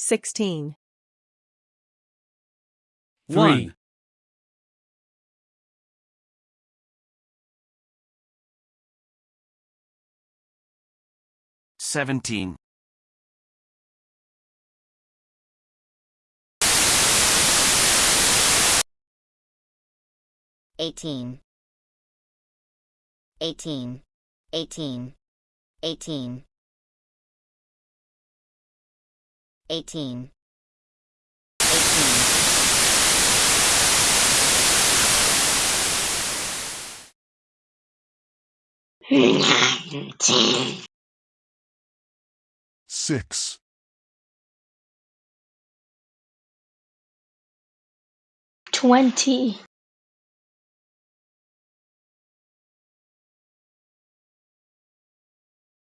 sixteen, Three. One. Seventeen. eighteen, eighteen, eighteen, eighteen, eighteen, eighteen, six, twenty,